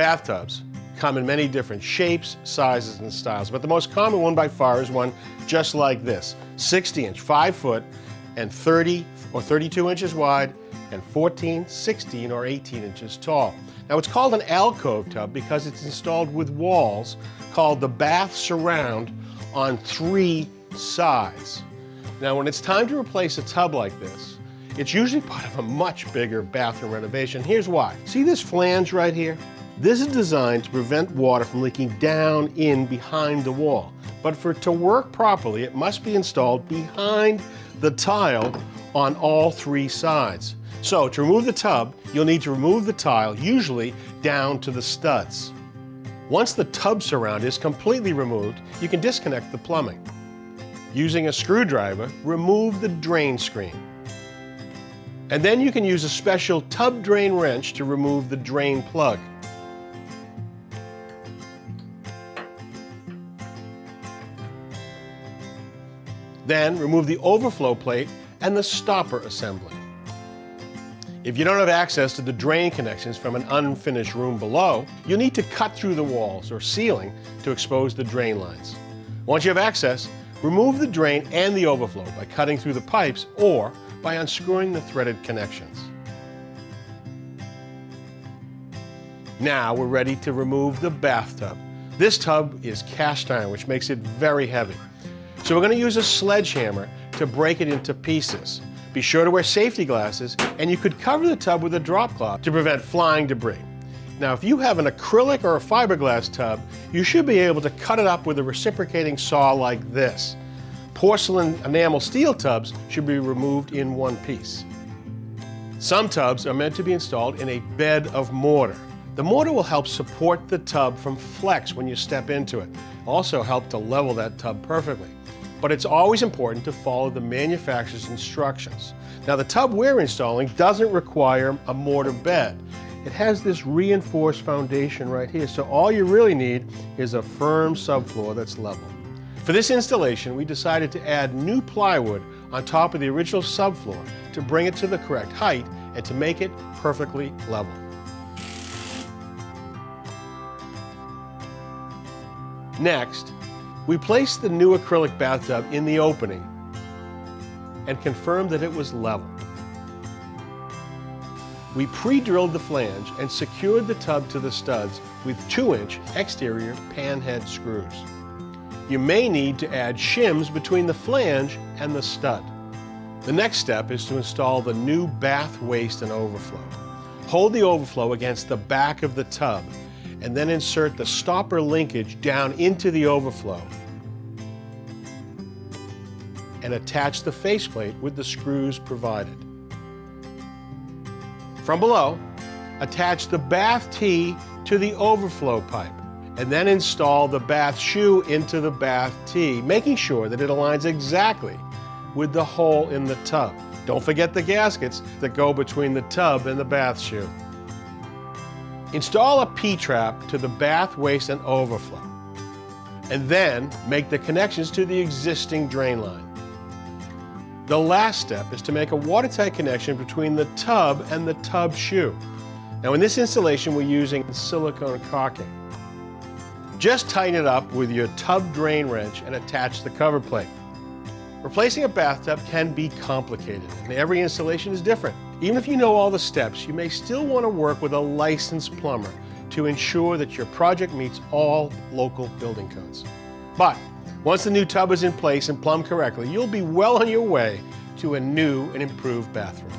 Bathtubs come in many different shapes, sizes, and styles, but the most common one by far is one just like this, 60 inch, 5 foot, and 30 or 32 inches wide, and 14, 16, or 18 inches tall. Now it's called an alcove tub because it's installed with walls called the bath surround on three sides. Now when it's time to replace a tub like this, it's usually part of a much bigger bathroom renovation. Here's why. See this flange right here? This is designed to prevent water from leaking down in behind the wall. But for it to work properly, it must be installed behind the tile on all three sides. So to remove the tub, you'll need to remove the tile, usually down to the studs. Once the tub surround is completely removed, you can disconnect the plumbing. Using a screwdriver, remove the drain screen. And then you can use a special tub drain wrench to remove the drain plug. Then remove the overflow plate and the stopper assembly. If you don't have access to the drain connections from an unfinished room below, you'll need to cut through the walls or ceiling to expose the drain lines. Once you have access, remove the drain and the overflow by cutting through the pipes or by unscrewing the threaded connections. Now we're ready to remove the bathtub. This tub is cast iron, which makes it very heavy. So we're going to use a sledgehammer to break it into pieces. Be sure to wear safety glasses, and you could cover the tub with a drop cloth to prevent flying debris. Now, if you have an acrylic or a fiberglass tub, you should be able to cut it up with a reciprocating saw like this. Porcelain enamel steel tubs should be removed in one piece. Some tubs are meant to be installed in a bed of mortar. The mortar will help support the tub from flex when you step into it. Also help to level that tub perfectly but it's always important to follow the manufacturer's instructions. Now the tub we're installing doesn't require a mortar bed. It has this reinforced foundation right here, so all you really need is a firm subfloor that's level. For this installation, we decided to add new plywood on top of the original subfloor to bring it to the correct height and to make it perfectly level. Next, we placed the new acrylic bathtub in the opening and confirmed that it was level. We pre-drilled the flange and secured the tub to the studs with 2-inch exterior panhead screws. You may need to add shims between the flange and the stud. The next step is to install the new bath waste and overflow. Hold the overflow against the back of the tub and then insert the stopper linkage down into the overflow and attach the faceplate with the screws provided. From below, attach the bath tee to the overflow pipe and then install the bath shoe into the bath tee, making sure that it aligns exactly with the hole in the tub. Don't forget the gaskets that go between the tub and the bath shoe. Install a P-trap to the bath waste and overflow, and then make the connections to the existing drain line. The last step is to make a watertight connection between the tub and the tub shoe. Now in this installation, we're using silicone caulking. Just tighten it up with your tub drain wrench and attach the cover plate. Replacing a bathtub can be complicated, and every installation is different. Even if you know all the steps, you may still want to work with a licensed plumber to ensure that your project meets all local building codes. But once the new tub is in place and plumbed correctly, you'll be well on your way to a new and improved bathroom.